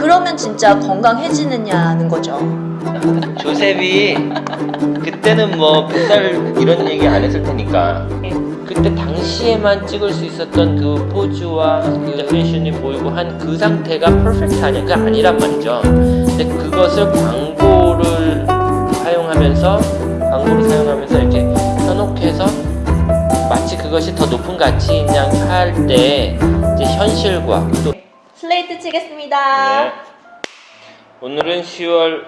그러면 진짜 건강해지느냐는 거죠. 조셉이 그때는 뭐 뱃살 이런 얘기 안 했을 테니까 그때 당시에만 찍을 수 있었던 그 포즈와 그 패션이 보이고 한 그 상태가 퍼펙트 아니야 그게 아니란 말이죠 근데 그것을 광고를 사용하면서 광고를 사용하면서 이렇게 현혹해서 마치 그것이 더 높은 가치인 양 할때 이제 현실과 또 슬레이트 치겠습니다. 네. 오늘은 10월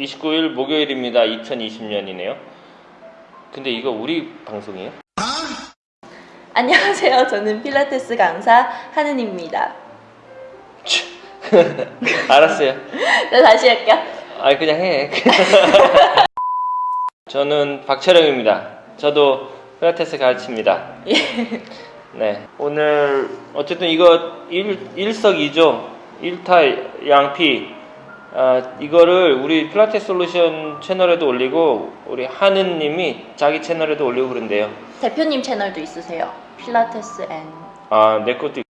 29일 목요일입니다. 2020년이네요. 근데 이거 우리 방송이에요? 안녕하세요. 저는 필라테스 강사 하은입니다. 알았어요. 자, 다시 할게요. 아 그냥 해. 저는 박철영입니다. 저도 필라테스 가르칩니다. 예. 네. 오늘 어쨌든 이거 일, 일석이조 일타 양피 아, 이거를 우리 필라테스 솔루션 채널에도 올리고 우리 하은님이 자기 채널에도 올리고 그런데요. 대표님 채널도 있으세요. 필라테스 앤. 아, 내 것도 있-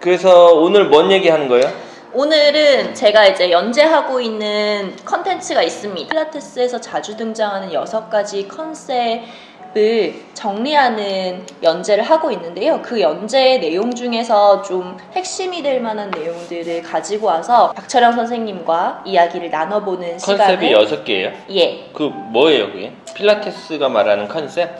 그래서 오늘 뭔 얘기 하는 거예요? 오늘은 제가 이제 연재하고 있는 컨텐츠가 있습니다. 필라테스에서 자주 등장하는 여섯 가지 컨셉 을 정리하는 연재를 하고 있는데요. 그 연재의 내용 중에서 좀 핵심이 될 만한 내용들을 가지고 와서 박철영 선생님과 이야기를 나눠보는 컨셉이 시간을 여섯 개예요? 예 그 뭐예요, 그게? 필라테스가 말하는 컨셉?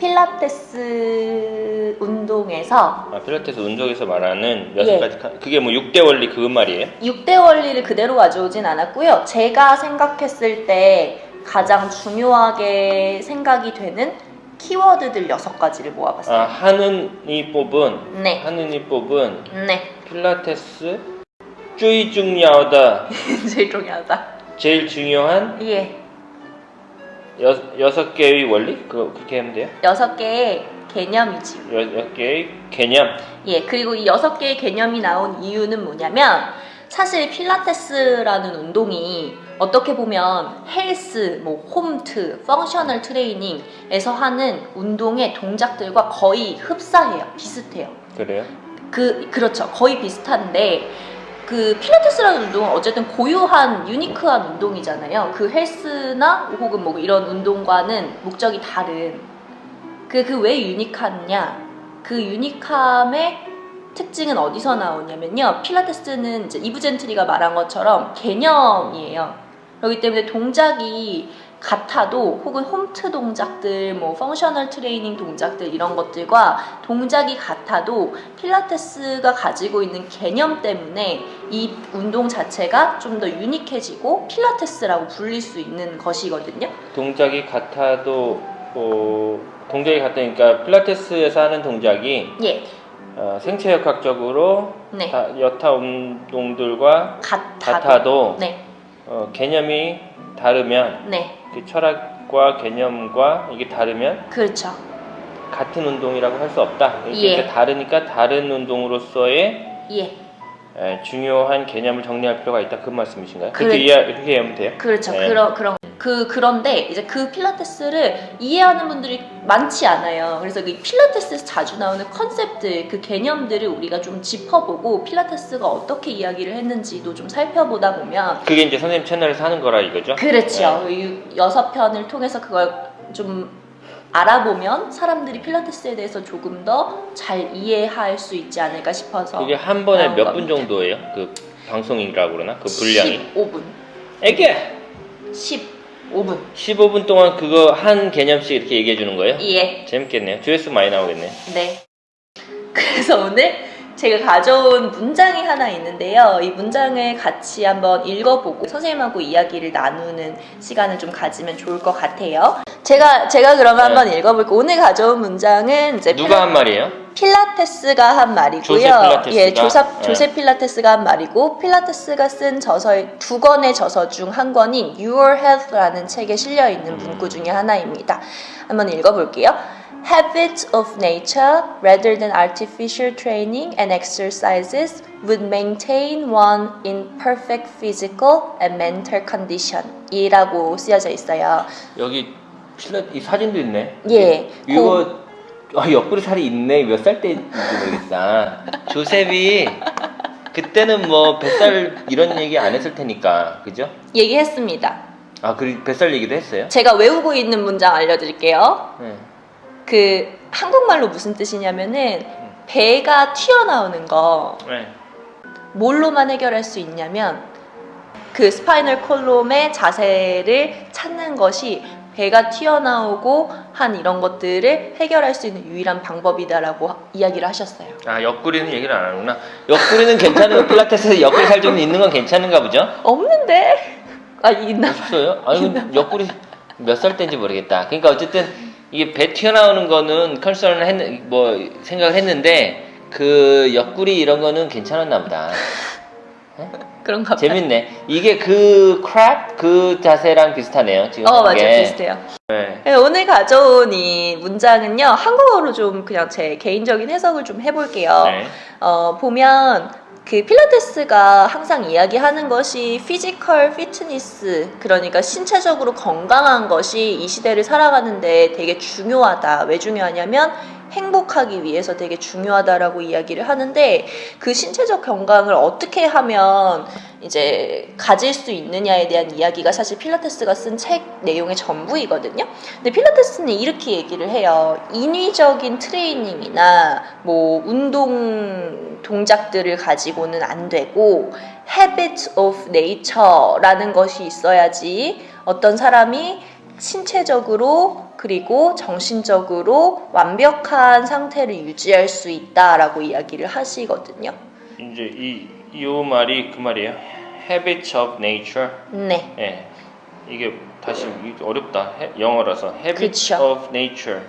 필라테스 운동에서 아, 필라테스 운동에서 말하는 여섯 예. 가지 컨 그게 뭐 6대 원리 그 말이에요? 6대 원리를 그대로 가져오진 않았고요. 제가 생각했을 때 가장 중요하게 생각이 되는 키워드들 6가지를 모아봤어요. 아, 하은이 뽑은 네. 하은이 뽑은 네. 필라테스 最重要的 제일 중요하다. 제일 중요한 예. 여, 여섯 개의 원리? 그거 그렇게 하면 돼요? 여섯 개의 개념이지. 여섯 개의 개념. 예. 그리고 이 여섯 개의 개념이 나온 이유는 뭐냐면 사실 필라테스라는 운동이 어떻게 보면 헬스, 뭐 홈트, functional training에서 하는 운동의 동작들과 거의 흡사해요. 비슷해요. 그래요? 그 그렇죠 거의 비슷한데 그 필라테스라는 운동은 어쨌든 고유한 unique한 운동이잖아요 그 헬스나 혹은 뭐 이런 운동과는 목적이 다른 그 그 왜 unique하냐 그 unique함의 특징은 어디서 나오냐면요 필라테스는 이제 이브 젠트리가 말한 것처럼 개념이에요 그렇기 때문에 동작이 같아도 혹은 홈트 동작들, 뭐 functional training 동작들 이런 것들과 동작이 같아도 필라테스가 가지고 있는 개념 때문에 이 운동 자체가 좀 더 유니크해지고 필라테스라고 불릴 수 있는 것이거든요. 동작이 같아도 어, 동작이 같다니까 필라테스에서 하는 동작이 예, 어, 생체역학적으로 네, 다, 여타 운동들과 같아도, 같아도 네, 어, 개념이 다르면 네, 그 철학과 개념과 이게 다르면 그렇죠. 같은 운동이라고 할 수 없다. 이렇게 예. 다르니까 다른 운동으로서의 예, 에, 중요한 개념을 정리할 필요가 있다. 그 말씀이신가요? 그렇게 이해 그렇게 이해하면 돼요? 그렇죠. 네. 그런 그런 그 그런데 이제 그 필라테스를 이해하는 분들이 많지 않아요. 그래서 그 필라테스에서 자주 나오는 컨셉들, 그 개념들을 우리가 좀 짚어보고 필라테스가 어떻게 이야기를 했는지도 좀 살펴보다 보면 그게 이제 선생님 채널에서 하는 거라 이거죠? 그렇죠. 이 여섯 편을 통해서 그걸 좀 알아보면 사람들이 필라테스에 대해서 조금 더 잘 이해할 수 있지 않을까 싶어서 그게 한 번에 몇 분. 정도예요? 그 방송이라고 그러나? 그 분량이? 15분. 애게 15분. 15분 동안 그거 한 개념씩 이렇게 얘기해 주는 거예요? 예. 재밌겠네요. 조회수 많이 나오겠네요. 네. 그래서 오늘 제가 가져온 문장이 하나 있는데요. 이 문장을 같이 한번 읽어보고 선생님하고 이야기를 나누는 시간을 좀 가지면 좋을 것 같아요. 제가 제가 그러면 네. 한번 읽어볼게요. 오늘 가져온 문장은 이제 누가 한 말이에요? 필라테스가 한 말이고요. 조세 필라테스가? 예, 조사, 네. 조세 필라테스가 한 말이고 필라테스가 쓴 저서의 두 권의 저서 중 한 권인 Your Health라는 책에 실려 있는 문구 중에 하나입니다. 한번 읽어볼게요. Habits of nature rather than artificial training and exercises would maintain one in perfect physical and mental condition. 이라고 쓰여져 있어요. 여기 필라 이 사진도 있네. 예. 이거 아, 옆구리 살이 있네. 몇 살 때인지 모르겠다. 조셉이 그때는 뭐 뱃살 이런 얘기 안 했을 테니까 그죠? 얘기했습니다. 아, 그 뱃살 얘기도 했어요? 제가 외우고 있는 문장 알려드릴게요. 네. 그 한국말로 무슨 뜻이냐면은 배가 튀어나오는 거 네. 뭘로만 해결할 수 있냐면 그 spinal column의 자세를 찾는 것이 배가 튀어나오고 한 이런 것들을 해결할 수 있는 유일한 방법이다라고 이야기를 하셨어요. 아, 옆구리는 얘기를 안 하는구나. 옆구리는 괜찮은 필라테스에 옆구리 살좀 있는 건 괜찮은가 보죠? 없는데? 아 있나? 없어요? 아니, 그 옆구리 몇 살 때인지 모르겠다. 그러니까 어쨌든 이게 배 튀어나오는 거는 컨설은 했, 뭐 생각을 했는데 그 옆구리 이런 거는 괜찮았나 보다. 그런가 봐요. 재밌네. 이게 그 크랩 그 자세랑 비슷하네요. 지금 어한 맞아요 게. 비슷해요. 네. 네, 오늘 가져온 이 문장은요 한국어로 좀 그냥 제 개인적인 해석을 좀 해볼게요. 네. 어, 보면 그 필라테스가 항상 이야기하는 것이 physical fitness 그러니까 신체적으로 건강한 것이 이 시대를 살아가는데 되게 중요하다. 왜 중요하냐면 행복하기 위해서 되게 중요하다라고 이야기를 하는데 그 신체적 건강을 어떻게 하면 이제 가질 수 있느냐에 대한 이야기가 사실 필라테스가 쓴 책 내용의 전부이거든요. 근데 필라테스는 이렇게 얘기를 해요. 인위적인 트레이닝이나 뭐 운동 동작들을 가지고는 안 되고 habit of nature라는 것이 있어야지 어떤 사람이 신체적으로 그리고 정신적으로 완벽한 상태를 유지할 수 있다라고 이야기를 하시거든요. 이제 이, 이 말이 그 말이에요. Habits of nature. 네. 예. 이게 다시 어렵다. 해- 영어라서 Habits 그쵸. of nature.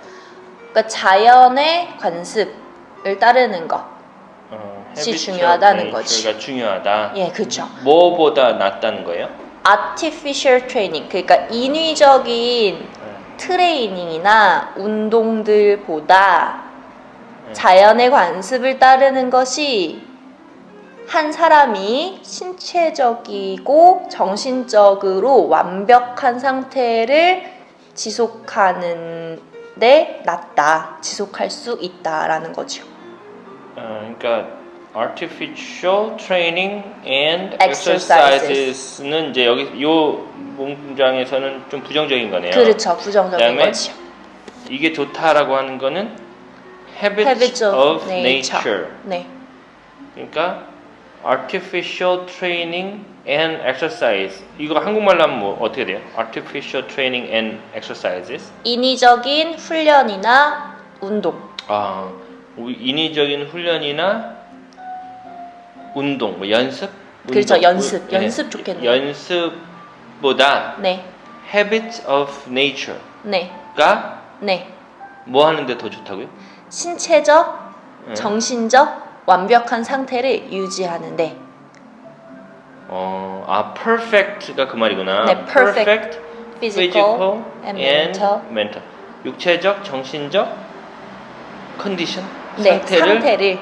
그러니까 자연의 관습을 따르는 것. 어, 중요하다는 거지. 중요하다. 예, 그렇죠. 뭐보다 낫다는 거예요? Artificial training. 그러니까 인위적인 예. 트레이닝이나 운동들보다 네. 자연의 관습을 따르는 것이 한 사람이 신체적이고 정신적으로 완벽한 상태를 지속하는 데 낫다. 지속할 수 있다라는 거죠. 어, 그러니까 artificial training and Exercises. exercises는 이제 여기 요 문장에서는 좀 부정적인 거네요. 그렇죠. 부정적인 거죠. 이게 좋다라고 하는 거는 habits, Habits of, nature. 네. 그러니까 artificial training and exercise. 이거 한국말로 하면 뭐 어떻게 돼요? artificial training and exercises. 인위적인 훈련이나 운동. 아, 인위적인 훈련이나 운동, 뭐 연습? 그렇죠, 운동. 연습. 예, 연습 좋겠네요. 연습보다 네. habits of nature가 네. 네. 뭐 하는데 더 좋다고요? 신체적, 예. 정신적 완벽한 상태를 유지하는데 어, 아, perfect가 그 말이구나. 네, perfect. physical, and and mental. mental. 육체적, 정신적 컨디션 네, 상태를 상태를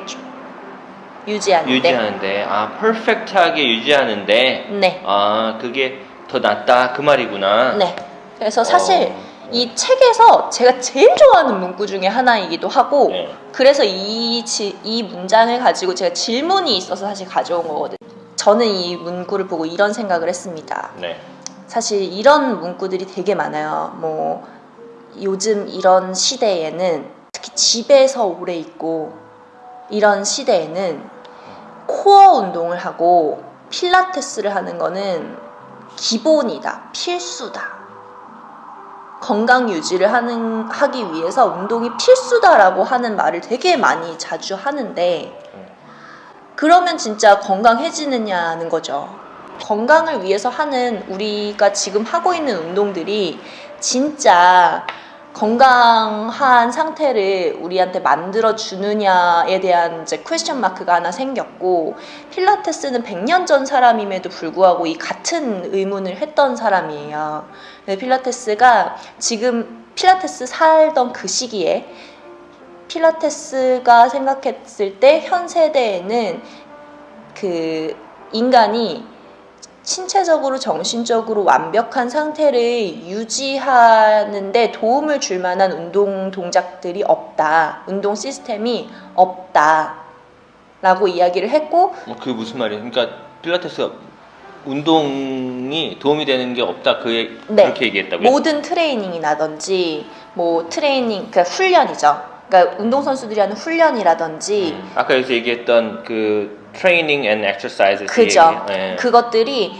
유지하는데 유지하는데 아 perfect하게 유지하는데 네. 아 그게 더 낫다 그 말이구나. 네. 그래서 사실 어, 이 책에서 제가 제일 좋아하는 문구 중에 하나이기도 하고 네. 그래서 이, 지- 이 문장을 가지고 제가 질문이 있어서 사실 가져온 거거든요. 저는 이 문구를 보고 이런 생각을 했습니다. 네. 사실 이런 문구들이 되게 많아요. 뭐 요즘 이런 시대에는 특히 집에서 오래 있고 이런 시대에는 코어 운동을 하고 필라테스를 하는 거는 기본이다, 필수다. 건강 유지를 하는 하기 위해서 운동이 필수다라고 하는 말을 되게 많이 자주 하는데 그러면 진짜 건강해지느냐는 거죠. 건강을 위해서 하는 우리가 지금 하고 있는 운동들이 진짜 건강한 상태를 우리한테 만들어 주느냐에 대한 이제 퀘스천 마크가 하나 생겼고 필라테스는 100년 전 사람임에도 불구하고 이 같은 의문을 했던 사람이에요. 네, 필라테스가 지금 필라테스 살던 그 시기에 필라테스가 생각했을 때 현 세대에는 그 인간이 신체적으로 정신적으로 완벽한 상태를 유지하는데 도움을 줄 만한 운동 동작들이 없다. 운동 시스템이 없다. 라고 이야기를 했고 뭐 그게 무슨 말이에요? 그러니까 필라테스가 운동이 도움이 되는 게 없다 그 얘- 네. 그렇게 얘기했다고요? 모든 트레이닝이라든지 뭐 트레이닝 그러니까 훈련이죠. 그러니까 운동 선수들이 하는 훈련이라든지 음, 아까 여기서 얘기했던 그 training and exercise 그죠. 예. 그것들이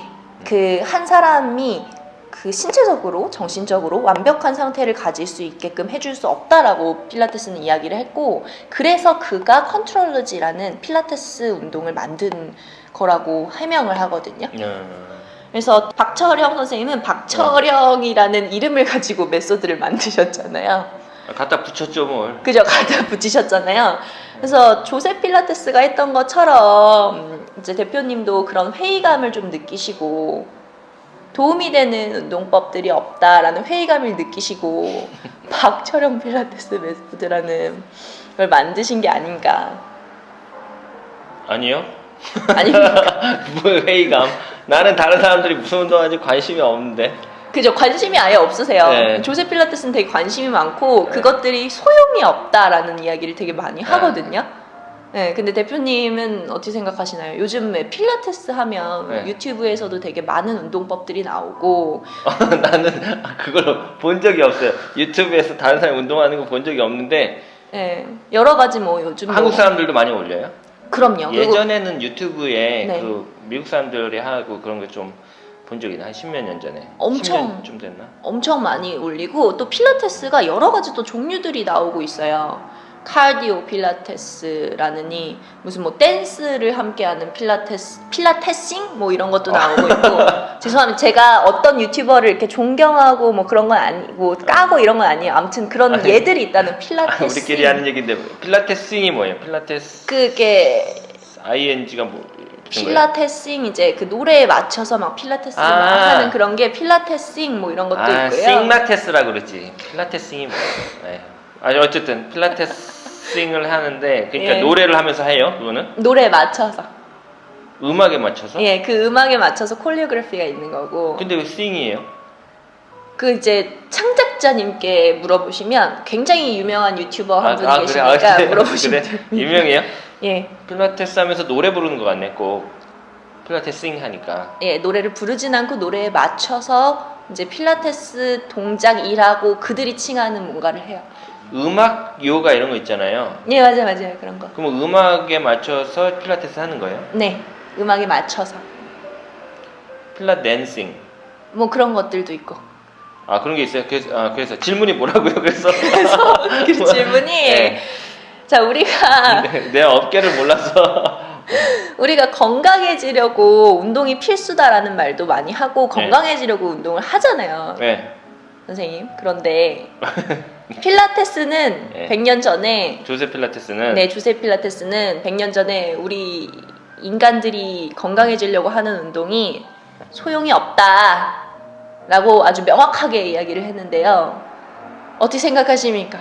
그 한 사람이 그 신체적으로 정신적으로 완벽한 상태를 가질 수 있게끔 해줄 수 없다라고 필라테스는 이야기를 했고 그래서 그가 Contrology라는 필라테스 운동을 만든 거라고 해명을 하거든요. 음, 그래서 박철영 선생님은 박철영이라는 이름을 가지고 method를 만드셨잖아요. 갖다 붙였죠 뭘. 그죠? 갖다 붙이셨잖아요. 그래서 조셉 필라테스가 했던 것처럼 이제 대표님도 그런 회의감을 좀 느끼시고 도움이 되는 운동법들이 없다라는 회의감을 느끼시고 박철영 필라테스 method라는 걸 만드신 게 아닌가. 아니요. 아닙니까? 뭐 회의감. 나는 다른 사람들이 무슨 운동하는지 관심이 없는데. 그죠? 관심이 아예 없으세요. 네. 조세 필라테스는 되게 관심이 많고 네. 그것들이 소용이 없다라는 이야기를 되게 많이 네. 하거든요. 네, 근데 대표님은 어떻게 생각하시나요? 요즘에 필라테스 하면 네. 유튜브에서도 되게 많은 운동법들이 나오고 나는 그걸 본 적이 없어요. 유튜브에서 다른 사람이 운동하는 거 본 적이 없는데 네, 여러 가지 뭐 요즘 뭐- 한국 사람들도 많이 올려요. 그럼요. 예전에는 유튜브에 네. 그 미국 사람들이 하고 그런 거좀 본 적이? 한 십몇 년 전에. 엄청. 10년 좀 됐나? 엄청 많이 올리고 또 필라테스가 여러 가지 또 종류들이 나오고 있어요. 카디오 필라테스라느니 무슨 뭐 댄스를 함께하는 필라테스 필라테싱 뭐 이런 것도 나오고 있고 죄송합니다 제가 어떤 유튜버를 이렇게 존경하고 뭐 그런 건 아니고 까고 이런 건 아니에요 아무튼 그런 아니, 예들이 있다는 아, 필라테스 우리끼리 하는 얘기인데 필라테스ing이 뭐예요? 필라테스 그게 ing가 뭐? 필라테싱 이제 그 노래에 맞춰서 막 필라테스 막 아. 하는 그런 게 필라테싱 뭐 이런 것도 아, 있고요 싱라테스라 그러지. 필라테스ing이 뭐예요? 네. 아니 어쨌든 필라테스ing을 하는데 그러니까 예. 노래를 하면서 해요. 그거는 노래에 맞춰서 음악에 맞춰서. 예, 그 음악에 맞춰서 콜리오그래피가 있는 거고. 근데 왜 sing이에요? 그 이제 창작자님께 물어보시면 굉장히 유명한 유튜버 한 분이 계시니까 그래? 물어보시면 그래? 유명해요? 예, 필라테스 하면서 노래 부르는 것 같네. 꼭 필라테스ing 하니까. 예, 노래를 부르진 않고 노래에 맞춰서 이제 필라테스 동작 일하고 그들이 칭하는 뭔가를 해요. 음악 요가 이런 거 있잖아요. 예, 맞아요, 맞아요, 그런 거. 그럼 음악에 맞춰서 필라테스 하는 거예요? 네, 음악에 맞춰서 필라 댄싱. 뭐 그런 것들도 있고. 아 그런 게 있어요. 그래서, 아, 그래서 질문이 뭐라고요? 그래서 그 질문이 네. 자 우리가 내, 내 업계를 몰라서 우리가 건강해지려고 운동이 필수다라는 말도 많이 하고 건강해지려고 운동을 하잖아요. 네. 선생님. 그런데 필라테스는 네. 100년 전에 조세 필라테스는 네, 주세 필라테스는 100년 전에 우리 인간들이 건강해지려고 하는 운동이 소용이 없다라고 아주 명확하게 이야기를 했는데요. 어떻게 생각하십니까?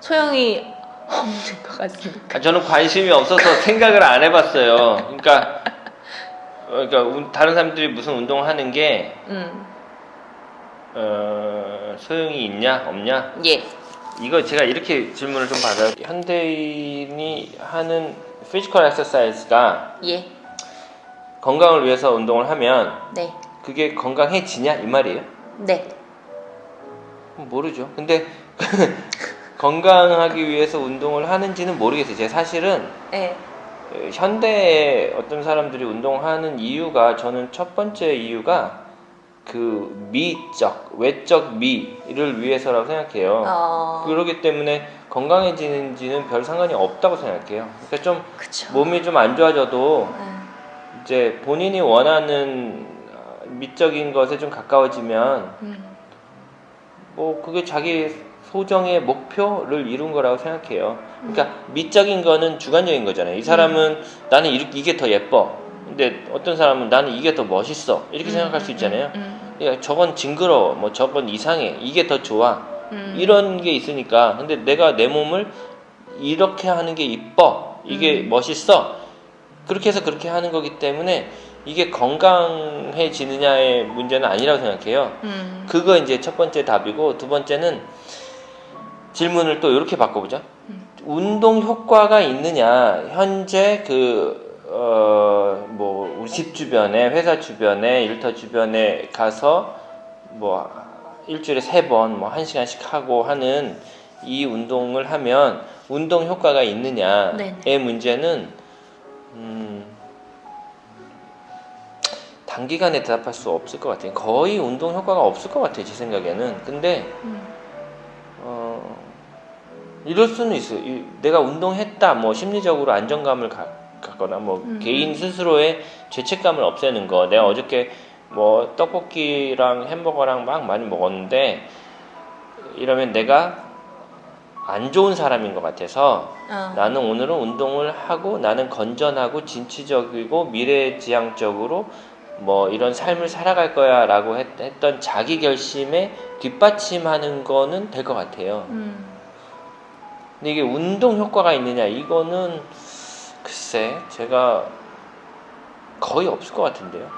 소용이 없는 것 같습니까? 아, 저는 관심이 없어서 생각을 안 해봤어요. 그러니까 어, 그러니까 운- 다른 사람들이 무슨 운동을 하는 게 음, 어, 소용이 있냐 없냐 예, 이거 제가 이렇게 질문을 좀 받아요. 현대인이 하는 physical exercise가 예, 건강을 위해서 운동을 하면 네, 그게 건강해지냐 이 말이에요? 네, 모르죠. 근데 건강하기 위해서 운동을 하는지는 모르겠어요. 제가 사실은 네, 어, 현대에 어떤 사람들이 운동하는 이유가 저는 첫 번째 이유가 그 미적 외적 미를 위해서라고 생각해요. 어, 그러기 때문에 건강해지는지는 별 상관이 없다고 생각해요. 그러니까 좀 그쵸. 몸이 좀 안 좋아져도 네, 이제 본인이 원하는 어, 미적인 것에 좀 가까워지면 음, 뭐 그게 자기 소정의 목표를 이룬 거라고 생각해요. 그러니까 미적인 거는 주관적인 거잖아요. 이 사람은 나는 이- 이게 더 예뻐. 근데 어떤 사람은 나는 이게 더 멋있어. 이렇게 생각할 수 있잖아요. 음, 야, 저건 징그러워. 뭐 저건 이상해. 이게 더 좋아. 음, 이런 게 있으니까. 근데 내가 내 몸을 이렇게 하는 게 이뻐. 이게 음. 멋있어. 그렇게 해서 그렇게 하는 거기 때문에 이게 건강해지느냐의 문제는 아니라고 생각해요. 음, 그거 이제 첫 번째 답이고 두 번째는 질문을 또 이렇게 바꿔보자. 음. 운동 효과가 있느냐 현재 그 어 뭐 우리 집 주변에 회사 주변에 일터 주변에 가서 뭐 일주일에 세 번 뭐 한 시간씩 하고 하는 이 운동을 하면 운동 효과가 있느냐의 네네. 문제는 음 단기간에 대답할 수 없을 것 같아요. 거의 운동 효과가 없을 것 같아요. 제 생각에는. 근데 음. 어, 이럴 수는 있어요. 이- 내가 운동했다, 뭐 심리적으로 안정감을 가, 갖거나 뭐 음. 개인 스스로의 죄책감을 없애는 거. 내가 어저께 뭐 떡볶이랑 햄버거랑 막 많이 먹었는데 이러면 내가 안 좋은 사람인 것 같아서 어. 나는 오늘은 운동을 하고 나는 건전하고 진취적이고 미래지향적으로 뭐 이런 삶을 살아갈 거야 라고 했, 했던 자기 결심에 뒷받침하는 거는 될 것 같아요. 음. 근데 이게 운동 효과가 있느냐 이거는 글쎄 제가 거의 없을 것 같은데요.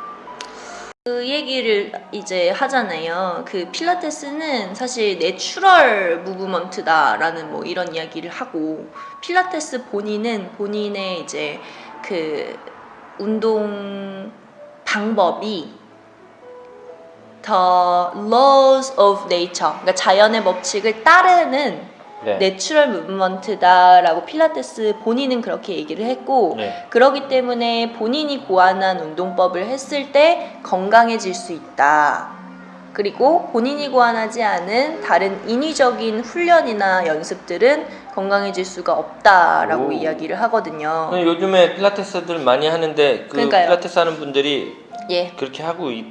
그 얘기를 이제 하잖아요. 그 필라테스는 사실 natural movement다라는 뭐 이런 이야기를 하고 필라테스 본인은 본인의 이제 그 운동 방법이 더 laws of nature, 그러니까 자연의 법칙을 따르는 네. natural movement다라고 필라테스 본인은 그렇게 얘기를 했고 네. 그러기 때문에 본인이 고안한 운동법을 했을 때 건강해질 수 있다. 그리고 본인이 고안하지 않은 다른 인위적인 훈련이나 연습들은 건강해질 수가 없다라고 오. 이야기를 하거든요. 요즘에 필라테스들 많이 하는데 그 그러니까요. 필라테스 하는 분들이 예. 그렇게 하고 있,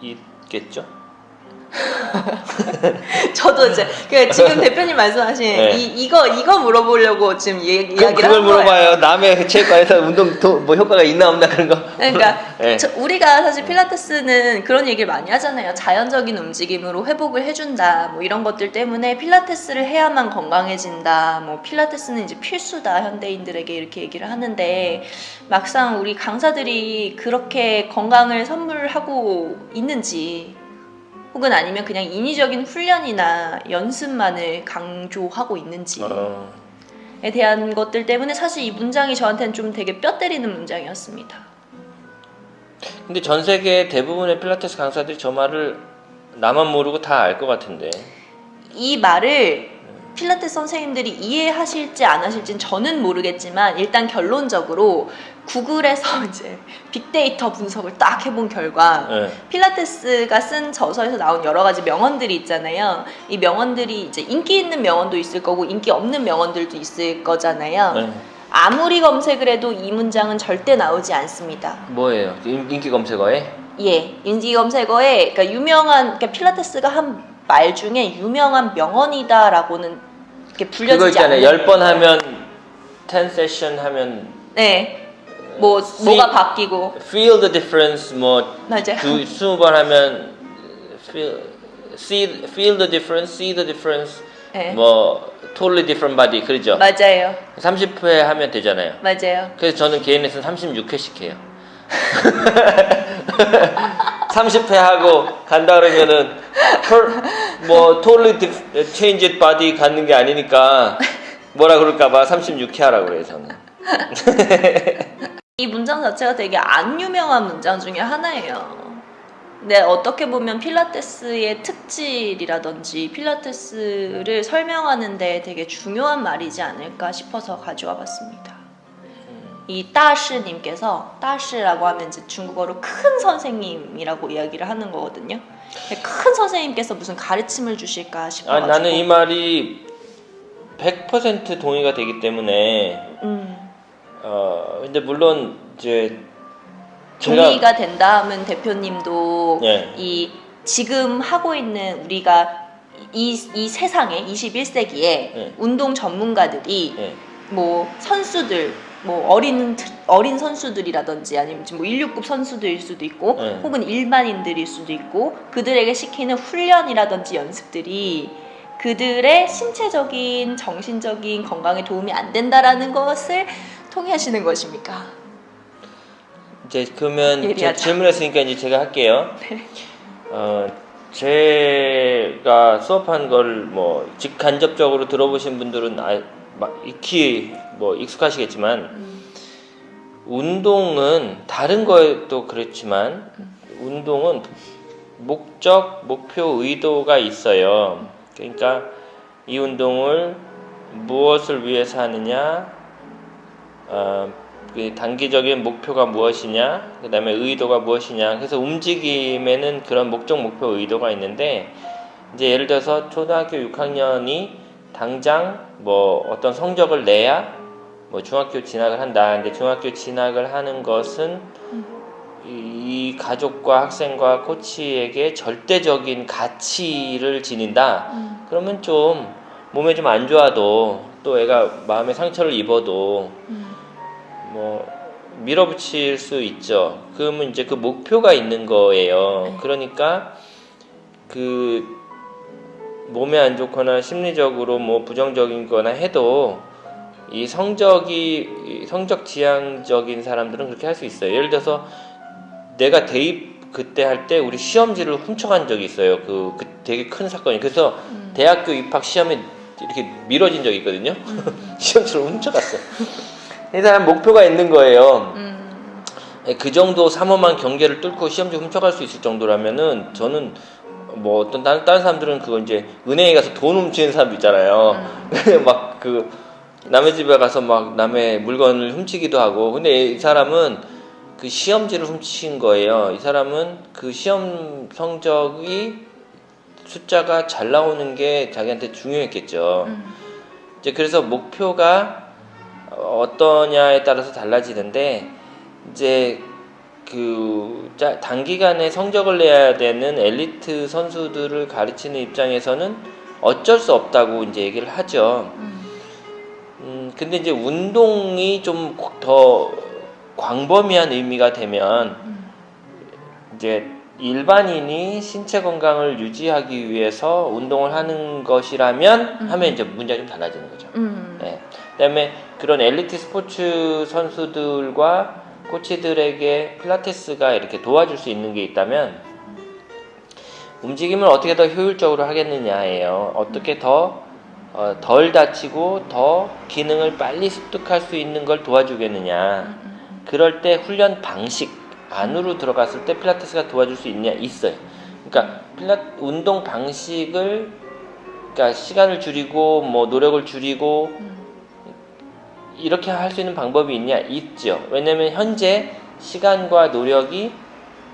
있겠죠? 저도 이제 그 지금 대표님 말씀하신 네. 이 이거 이거 물어보려고 지금 이, 그, 이야기를 그걸. 물어봐요. 남의 체육관에서 운동 도, 뭐 효과가 있나 없나 그런 거. 그러니까 네. 저- 우리가 사실 필라테스는 그런 얘기를 많이 하잖아요. 자연적인 움직임으로 회복을 해준다. 뭐 이런 것들 때문에 필라테스를 해야만 건강해진다. 뭐 필라테스는 이제 필수다. 현대인들에게 이렇게 얘기를 하는데 막상 우리 강사들이 그렇게 건강을 선물하고 있는지 혹은 아니면 그냥 인위적인 훈련이나 연습만을 강조하고 있는지에 어, 대한 것들 때문에 사실 이 문장이 저한테는 좀 되게 뼈 때리는 문장이었습니다. 근데 전 세계 대부분의 필라테스 강사들이 저 말을 나만 모르고 다 알 것 같은데. 이 말을 필라테스 선생님들이 이해하실지 안 하실지는 저는 모르겠지만 일단 결론적으로 구글에서 이제 빅데이터 분석을 딱 해본 결과 네. 필라테스가 쓴 저서에서 나온 여러 가지 명언들이 있잖아요. 이 명언들이 이제 인기 있는 명언도 있을 거고 인기 없는 명언들도 있을 거잖아요. 네. 아무리 검색을 해도 이 문장은 절대 나오지 않습니다. 뭐예요? 인- 인기 검색어에? 예, 인지 검색어에 그러니까 유명한 그러니까 필라테스가 한 말 중에 유명한 명언이다라고는 이렇게 그거 불려지지 있잖아요. 않는. 열번 하면 10 세션 하면 네, 뭐 See- 뭐가 바뀌고 feel the difference 뭐 맞아요. 두, 20번 하면 feel see feel the difference, see the difference 네, 뭐 totally different body 그러죠? 맞아요, 30회 하면 되잖아요. 맞아요. 그래서 저는 개인 레슨 36회씩 해요. 30회 하고 간다 그러면은 뭐 totally changed body 갖는 게 아니니까 뭐라 그럴까봐 36회 하라고 그래요 저는. 이 문장 자체가 되게 안 유명한 문장 중에 하나예요. 근데 어떻게 보면 필라테스의 특질이라든지 필라테스를 설명하는 데 되게 중요한 말이지 않을까 싶어서 가져와 봤습니다. 이 따시님께서 따시라고 하면 이제 중국어로 큰 선생님이라고 이야기를 하는 거거든요. 큰 선생님께서 무슨 가르침을 주실까 아, 싶어가지고. 나는 이 말이 100% 동의가 되기 때문에 음, 어 근데 물론 이제 동의가 된다 하면 대표님도 예. 이 지금 하고 있는 우리가 이, 이 세상에 21세기에 예. 운동 전문가들이 예. 뭐 선수들 뭐 어린 트- 어린 선수들이라든지 아니면 지금 뭐 169급 선수들일 수도 있고 네. 혹은 일반인들일 수도 있고 그들에게 시키는 훈련이라든지 연습들이 그들의 신체적인 정신적인 건강에 도움이 안 된다라는 것을 통해하시는 것입니까? 이제 그러면 제 예리하다. 질문했으니까 이제 제가 할게요. 네. 어 제가 수업한 걸 뭐 직간접적으로 들어보신 분들은 아, 막 익히 뭐 익숙하시겠지만 음. 운동은 다른 거에도 그렇지만 운동은 목적, 목표, 의도가 있어요. 그러니까 이 운동을 무엇을 위해서 하느냐, 어, 그 단기적인 목표가 무엇이냐, 그 다음에 의도가 무엇이냐. 그래서 움직임에는 그런 목적, 목표, 의도가 있는데, 이제 예를 들어서 초등학교 6학년이 당장 뭐 어떤 성적을 내야 뭐 중학교 진학을 한다. 근데 중학교 진학을 하는 것은 이 가족과 학생과 코치에게 절대적인 가치를 지닌다. 음. 그러면 좀 몸에 좀 안 좋아도 또 애가 마음에 상처를 입어도 음. 뭐 밀어붙일 수 있죠. 그러면 이제 그 목표가 있는 거예요. 네. 그러니까 그 몸에 안 좋거나 심리적으로 뭐 부정적인 거나 해도 이 성적이 이 성적 지향적인 사람들은 그렇게 할 수 있어요. 예를 들어서 내가 대입 그때 할 때 우리 시험지를 훔쳐간 적이 있어요. 그, 그 되게 큰 사건이. 그래서 음. 대학교 입학 시험에 이렇게 미뤄진 적이 있거든요. 음. 시험지를 훔쳐갔어. 이 사람 목표가 있는 거예요. 음. 그 정도 삼엄한 경계를 뚫고 시험지 훔쳐갈 수 있을 정도라면은 저는 뭐 어떤 다른, 다른 사람들은 그거 이제 은행에 가서 돈 훔치는 사람도 있잖아요. 막그 남의 집에 가서 막 남의 물건을 훔치기도 하고 근데 이 사람은 그 시험지를 훔친 거예요. 이 사람은 그 시험 성적이 숫자가 잘 나오는 게 자기한테 중요했겠죠. 음. 이제 그래서 목표가 어떠냐에 따라서 달라지는데 이제 그 짜- 단기간에 성적을 내야 되는 엘리트 선수들을 가르치는 입장에서는 어쩔 수 없다고 이제 얘기를 하죠. 음. 음, 근데 이제 운동이 좀 더 광범위한 의미가 되면 음. 이제 일반인이 신체 건강을 유지하기 위해서 운동을 하는 것이라면 음. 하면 이제 문제가 좀 달라지는 거죠. 음. 네. 그다음에 그런 엘리트 스포츠 선수들과 코치들에게 필라테스가 이렇게 도와줄 수 있는 게 있다면 움직임을 어떻게 더 효율적으로 하겠느냐예요. 어떻게 더 어, 덜 다치고 더 기능을 빨리 습득할 수 있는 걸 도와주겠느냐. 음. 그럴 때 훈련 방식 안으로 들어갔을 때 필라테스가 도와줄 수 있냐 있어요. 그러니까 필라 운동 방식을 그러니까 시간을 줄이고 뭐 노력을 줄이고 음. 이렇게 할 수 있는 방법이 있냐 있죠. 왜냐면 현재 시간과 노력이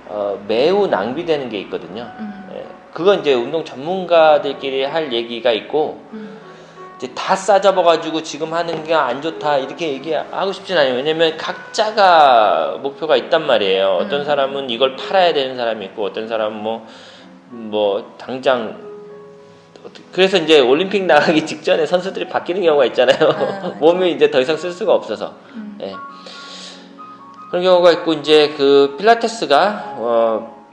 어, 매우 낭비되는 게 있거든요. 음. 예, 그건 이제 운동 전문가들끼리 할 얘기가 있고 음. 이제 다 싸잡아가지고 지금 하는 게 안 좋다 이렇게 얘기하고 싶진 않아요. 왜냐면 각자가 목표가 있단 말이에요. 어떤 음. 사람은 이걸 팔아야 되는 사람이 있고 어떤 사람은 뭐, 뭐 당장 그래서 이제 올림픽 나가기 직전에 선수들이 바뀌는 경우가 있잖아요. 아, 몸이 이제 더 이상 쓸 수가 없어서. 음. 예. 그런 경우가 있고 이제 그 필라테스가 어,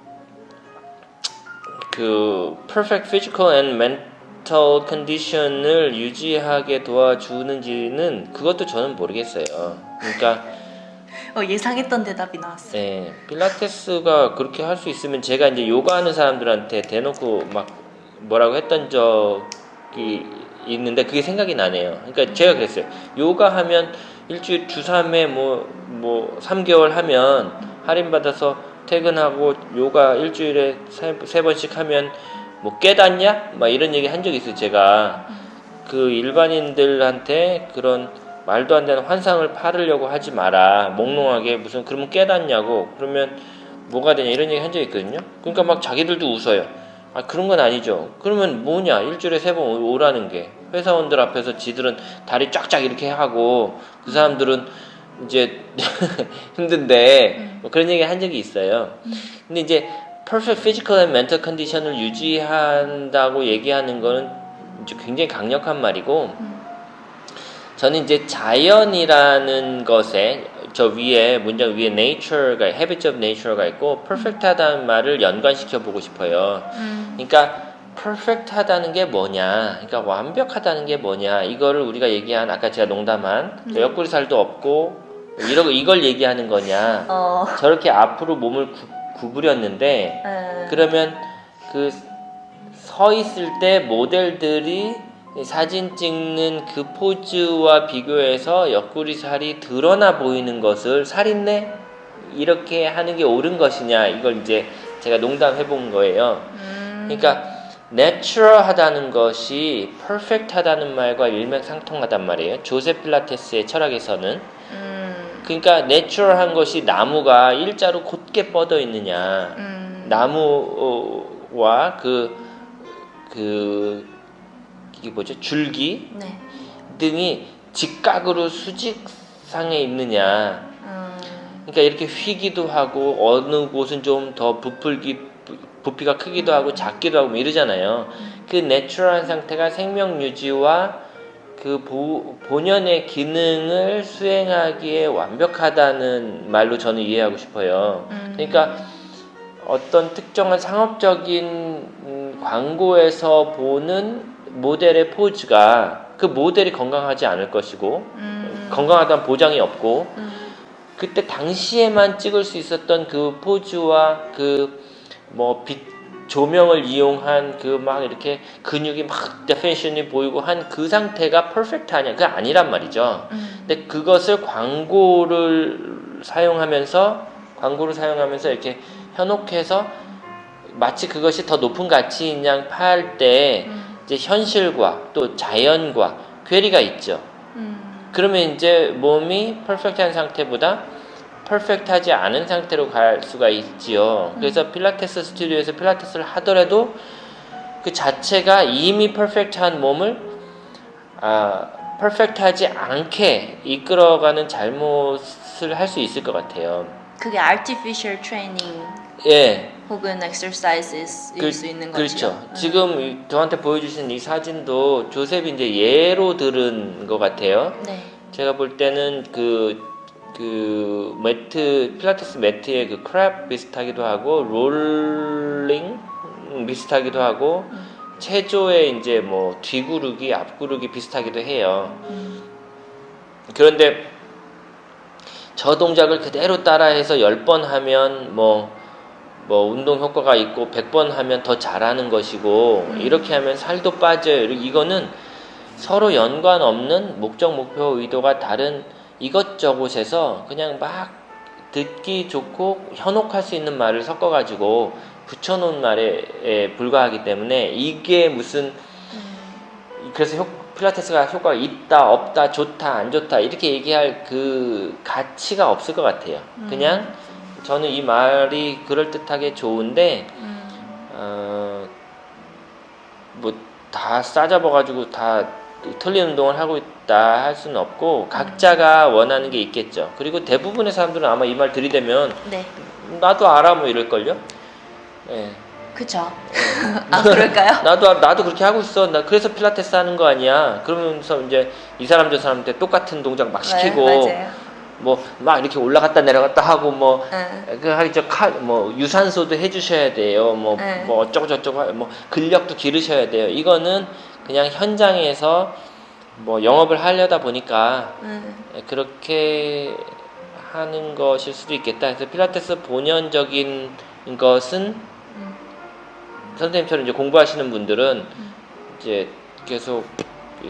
그 perfect physical and mental condition을 유지하게 도와주는지는 그것도 저는 모르겠어요. 그러니까 어, 예상했던 대답이 나왔어. 예, 필라테스가 그렇게 할 수 있으면 제가 이제 요가하는 사람들한테 대놓고 막 뭐라고 했던 적이 있는데 그게 생각이 나네요. 그러니까 제가 그랬어요. 요가 하면 일주일 주 3회 뭐, 뭐 3개월 하면 할인받아서 퇴근하고 요가 일주일에 세, 세 번씩 하면 뭐 깨닫냐? 막 이런 얘기 한 적이 있어요. 제가 그 일반인들한테 그런 말도 안 되는 환상을 팔으려고 하지 마라. 몽롱하게 무슨 그러면 깨닫냐고. 그러면 뭐가 되냐 이런 얘기 한 적이 있거든요. 그러니까 막 자기들도 웃어요. 아 그런 건 아니죠. 그러면 뭐냐 일주일에 세 번 오라는 게 회사원들 앞에서 지들은 다리 쫙쫙 이렇게 하고 그 사람들은 이제 힘든데 뭐 그런 얘기 한 적이 있어요. 근데 이제 perfect physical and mental condition을 유지한다고 얘기하는 거는 이제 굉장히 강력한 말이고 저는 이제 자연이라는 것에 저 위에 문장 위에 nature가 habits of nature가 있고 perfect하다는 말을 연관시켜 보고 싶어요. 음. 그러니까 perfect하다는 게 뭐냐? 그러니까 완벽하다는 게 뭐냐? 이거를 우리가 얘기한 아까 제가 농담한 저 옆구리 살도 없고 이러고 이걸 얘기하는 거냐? 어. 저렇게 앞으로 몸을 구, 구부렸는데 에. 그러면 그 서 있을 때 모델들이 사진 찍는 그 포즈와 비교해서 옆구리 살이 드러나 보이는 것을 살있네 이렇게 하는 게 옳은 것이냐 이걸 이제 제가 농담해 본 거예요. 음. 그러니까 내추럴하다는 것이 퍼펙트하다는 말과 일맥상통하단 말이에요. 조세 필라테스의 철학에서는 음. 그러니까 내추럴한 것이 나무가 일자로 곧게 뻗어 있느냐 음. 나무와 그, 그, 이게 뭐죠? 줄기 네. 등이 직각으로 수직상에 있느냐. 음. 그러니까 이렇게 휘기도 하고, 어느 곳은 좀 더 부풀기, 부- 부피가 크기도 하고, 작기도 하고, 뭐 이러잖아요. 그 내추럴한 상태가 생명 유지와 그 보, 본연의 기능을 수행하기에 완벽하다는 말로 저는 이해하고 싶어요. 음. 그러니까 어떤 특정한 상업적인 음, 광고에서 보는 모델의 포즈가 그 모델이 건강하지 않을 것이고 음. 건강하다는 보장이 없고 음. 그때 당시에만 찍을 수 있었던 그 포즈와 그 뭐 빛 조명을 이용한 그 막 이렇게 근육이 막 definition이 보이고 한 그 상태가 perfect하냐 그게 아니란 말이죠. 음. 근데 그것을 광고를 사용하면서 광고를 사용하면서 이렇게 현혹해서 마치 그것이 더 높은 가치인 양 팔때 음. 이제 현실과 또 자연과 괴리가 있죠. 음. 그러면 이제 몸이 퍼펙트한 상태보다 퍼펙트하지 않은 상태로 갈 수가 있지요. 그래서 필라테스 스튜디오에서 필라테스를 하더라도 그 자체가 이미 퍼펙트한 몸을 아, 퍼펙트하지 않게 이끌어가는 잘못을 할 수 있을 것 같아요. 그게 artificial training 예, 혹은 exercises일 그, 수 있는 거죠. 그렇죠. 음. 지금 이- 저한테 보여주신 이 사진도 조셉이 이제 예로 들은 것 같아요. 네. 제가 볼 때는 그, 그 매트, 필라테스 매트의 그 크랩 비슷하기도 하고, 롤링 비슷하기도 하고, 음. 체조의 이제 뭐 뒤구르기, 앞구르기 비슷하기도 해요. 음. 그런데 저 동작을 그대로 따라해서 10번 하면 뭐, 뭐 운동 효과가 있고 100번 하면 더 잘하는 것이고 음. 이렇게 하면 살도 빠져요. 이거는 서로 연관 없는 목적, 목표, 의도가 다른 이것저것에서 그냥 막 듣기 좋고 현혹할 수 있는 말을 섞어가지고 붙여놓은 말에 불과하기 때문에 이게 무슨 음. 그래서 효, 필라테스가 효과가 있다, 없다, 좋다, 안 좋다 이렇게 얘기할 그 가치가 없을 것 같아요. 음. 그냥 저는 이 말이 그럴 듯하게 좋은데 음. 어, 뭐다 싸잡아가지고 다 틀린 운동을 하고 있다 할 수는 없고 각자가 원하는 게 있겠죠. 그리고 대부분의 사람들은 아마 이 말 들이대면 네. 나도 알아 뭐 이럴걸요. 예. 그쵸. 아 그럴까요? 나도 나도 그렇게 하고 있어. 나 그래서 필라테스 하는 거 아니야. 그러면서 이제 이 사람 저 사람한테 똑같은 동작 막 시키고 네. 뭐 막 이렇게 올라갔다 내려갔다 하고 뭐 응. 그 하기 저뭐 유산소도 해주셔야 돼요. 뭐 네. 뭐 어쩌고 저쩌고 하- 뭐 근력도 기르셔야 돼요. 이거는 그냥 현장에서 뭐 영업을 하려다 보니까 응. 그렇게 하는 것일 수도 있겠다. 그래서 필라테스 본연적인 것은 음. 선생님처럼 이제 공부하시는 분들은 이제 계속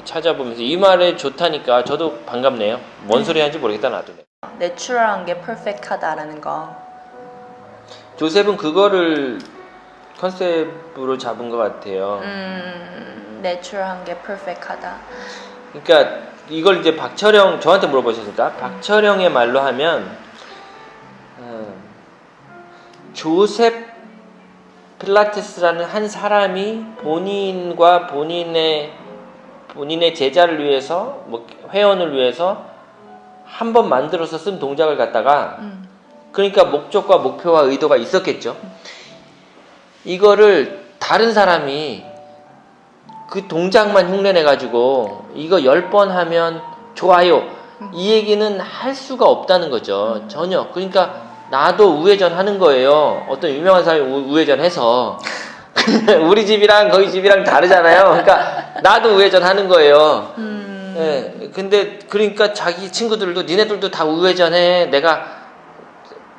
찾아보면서 이 말에 좋다니까 저도 반갑네요. 뭔 소리 하는지 모르겠다 나도. 내추럴한 게 퍼펙트하다라는 거. 조셉은 그거를 컨셉으로 잡은 것 같아요. 음. 내추럴한 게 퍼펙트하다. 그러니까 이걸 이제 박철영 저한테 물어보셨으니까 박철영의 말로 하면 음, 조셉 필라테스라는 한 사람이 본인과 본인의 본인의 제자를 위해서 뭐 회원을 위해서 한 번 만들어서 쓴 동작을 갖다가 음. 그러니까 목적과 목표와 의도가 있었겠죠. 이거를 다른 사람이 그 동작만 흉내내 가지고 이거 열 번 하면 좋아요. 이 얘기는 할 수가 없다는 거죠. 전혀. 그러니까 나도 우회전 하는 거예요. 어떤 유명한 사람이 우- 우회전 해서 우리 집이랑 거기 집이랑 다르잖아요. 그러니까 나도 우회전 하는 거예요. 음. 예. 근데 그러니까 자기 친구들도 니네들도 다 우회전해. 내가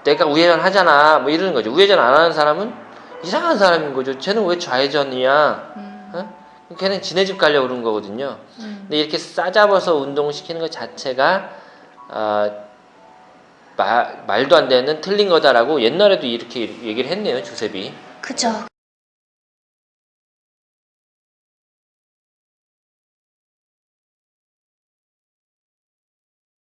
내가 우회전 하잖아. 뭐 이러는 거죠. 우회전 안 하는 사람은 이상한 사람인 거죠. 쟤는 왜 좌회전이야? 음. 어? 걔는 지네 집 가려고 그런 거거든요. 음. 근데 이렇게 싸잡아서 운동시키는 것 자체가 아, 마- 말도 안 되는 틀린 거다라고 옛날에도 이렇게 얘기를 했네요, 조셉이. 그죠.